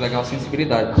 legal sensibilidade.